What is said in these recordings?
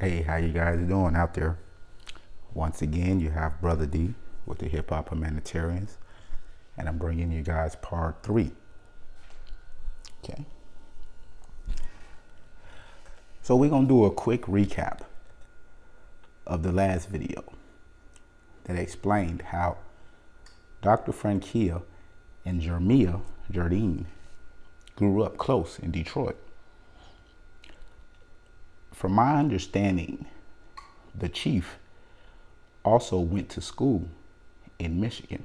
Hey, how you guys doing out there? Once again, you have Brother D with the Hip Hop Humanitarians, and I'm bringing you guys part three. Okay. So we're gonna do a quick recap of the last video that explained how Dr. Frankia and Jermia Jardine grew up close in Detroit. From my understanding, the chief also went to school in Michigan.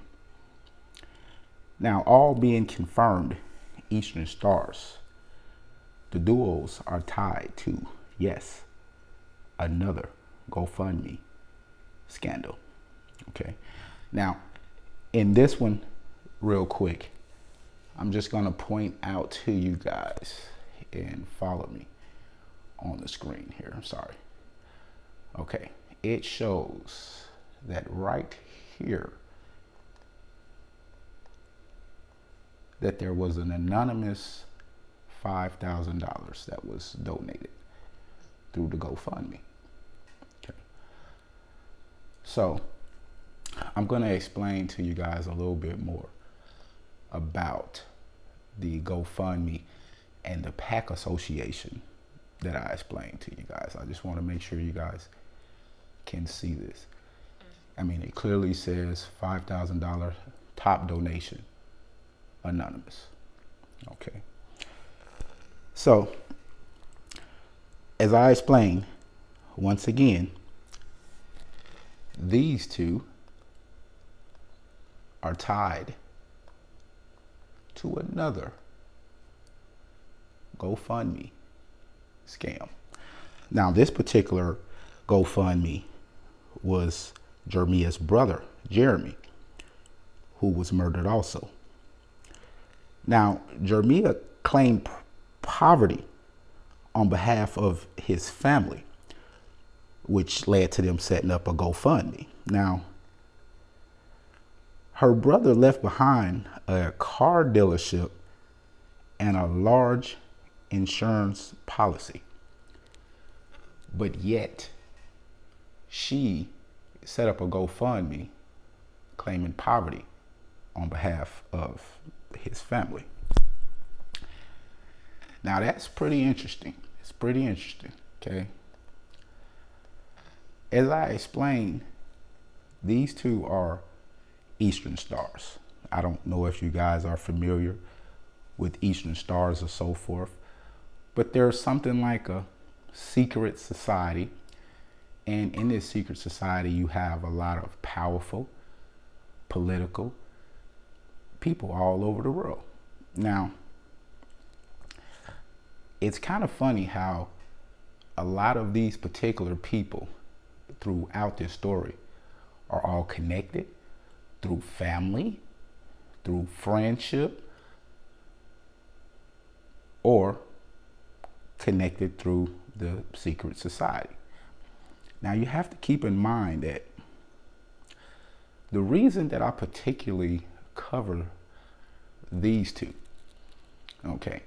Now, all being confirmed Eastern Stars, the duos are tied to, yes, another GoFundMe scandal. Okay. Now, in this one, real quick, I'm just going to point out to you guys and follow me on the screen here. I'm sorry. Okay. It shows that right here that there was an anonymous $5,000 that was donated through the GoFundMe. Okay. So I'm going to explain to you guys a little bit more about the GoFundMe and the PAC Association that I explained to you guys. I just want to make sure you guys can see this. Mm-hmm. I mean, it clearly says $5,000 top donation, anonymous. Okay. So, as I explained, once again, these two are tied to another GoFundMe scam. Now, this particular GoFundMe was Jeremiah's brother, Jeremy, who was murdered also. Now, Jeremiah claimed poverty on behalf of his family, which led to them setting up a GoFundMe. Now, her brother left behind a car dealership and a large insurance policy. But yet, she set up a GoFundMe claiming poverty on behalf of his family. Now that's pretty interesting. It's pretty interesting, okay? As I explained, these two are Eastern Stars. I don't know if you guys are familiar with Eastern Stars or so forth, but there's something like a secret society. And in this secret society, you have a lot of powerful political people all over the world. Now, it's kind of funny how a lot of these particular people throughout this story are all connected through family, through friendship, or connected through the secret society. Now you have to keep in mind that the reason that I particularly cover these two, okay,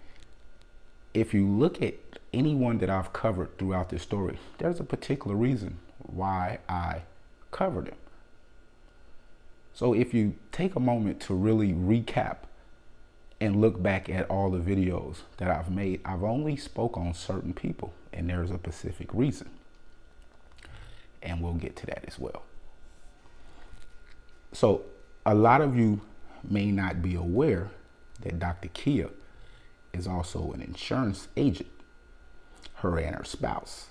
if you look at anyone that I've covered throughout this story, there's a particular reason why I cover them. So if you take a moment to really recap and look back at all the videos that I've made, I've only spoke on certain people and there's a specific reason. And we'll get to that as well. So a lot of you may not be aware that Dr. Kia is also an insurance agent, her and her spouse.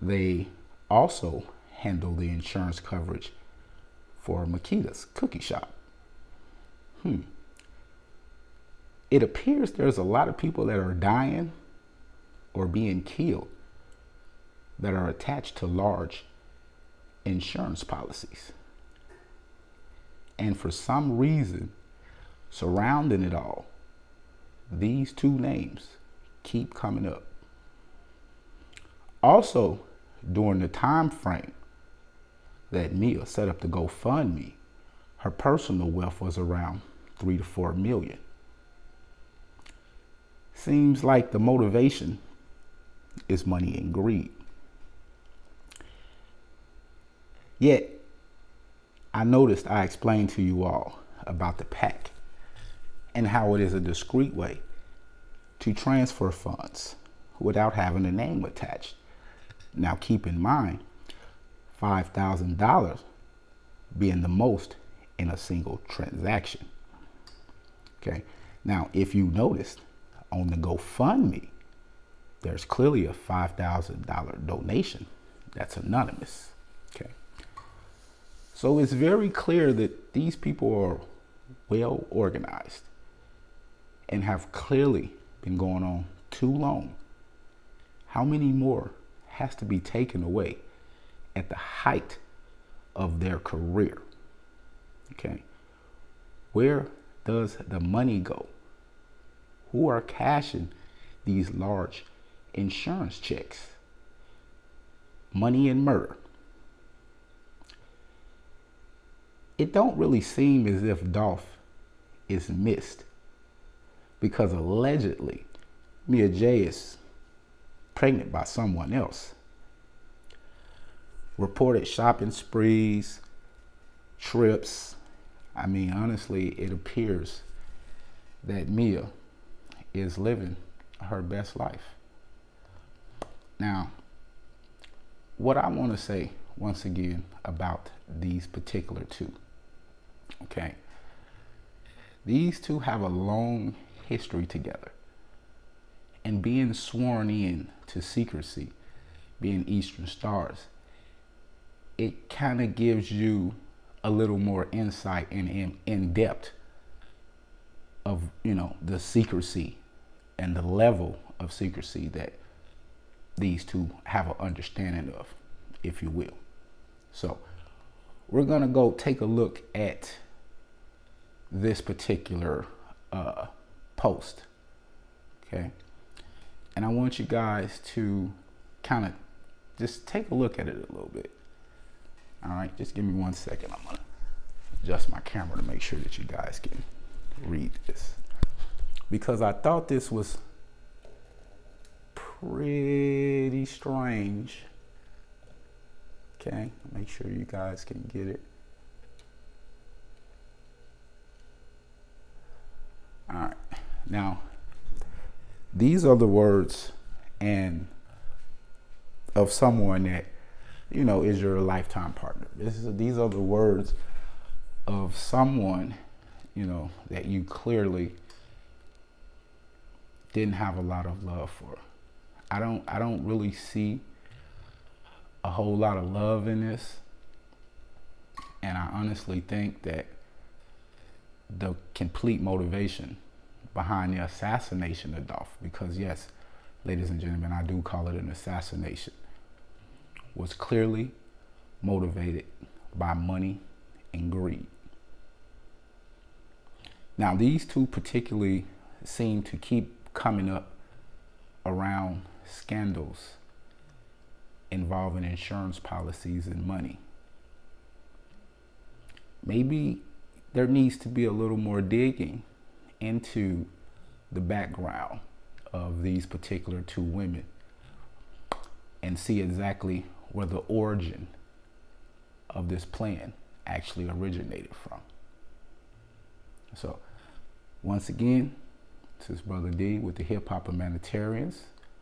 They also handle the insurance coverage for Makeda's cookie shop. Hmm. It appears there's a lot of people that are dying or being killed that are attached to large insurance policies. And for some reason, surrounding it all, these two names keep coming up. Also, during the time frame that Mia set up to GoFundMe, her personal wealth was around three to four million. Seems like the motivation is money and greed. Yet, I noticed I explained to you all about the PAC and how it is a discreet way to transfer funds without having a name attached. Now, keep in mind, $5,000 being the most in a single transaction. Okay. Now, if you noticed on the GoFundMe, there's clearly a $5,000 donation that's anonymous. Okay. So it's very clear that these people are well organized and have clearly been going on too long. How many more has to be taken away at the height of their career? Okay. Where does the money go? Who are cashing these large insurance checks? Money and murder. It don't really seem as if Dolph is missed because allegedly Mia Jaye is pregnant by someone else. Reported shopping sprees, trips, I mean, honestly, it appears that Mia is living her best life. Now, what I want to say once again about these particular two, okay? These two have a long history together. And being sworn in to secrecy, being Eastern Stars, it kind of gives you a little more insight and in, in depth of you know the secrecy and the level of secrecy that these two have an understanding of, if you will. So we're gonna go take a look at this particular uh, post, okay? And I want you guys to kind of just take a look at it a little bit. All right, just give me one second. I'm gonna adjust my camera to make sure that you guys can read this. Because I thought this was pretty strange. Okay, make sure you guys can get it. All right, now these are the words and of someone that you know, is your lifetime partner. This is, these are the words of someone, you know, that you clearly didn't have a lot of love for. I don't I don't really see a whole lot of love in this. And I honestly think that the complete motivation behind the assassination of Dolph, because yes, ladies and gentlemen, I do call it an assassination was clearly motivated by money and greed. Now, these two particularly seem to keep coming up around scandals involving insurance policies and money. Maybe there needs to be a little more digging into the background of these particular two women and see exactly where the origin of this plan actually originated from. So, once again, this is Brother D with the Hip Hop Humanitarians.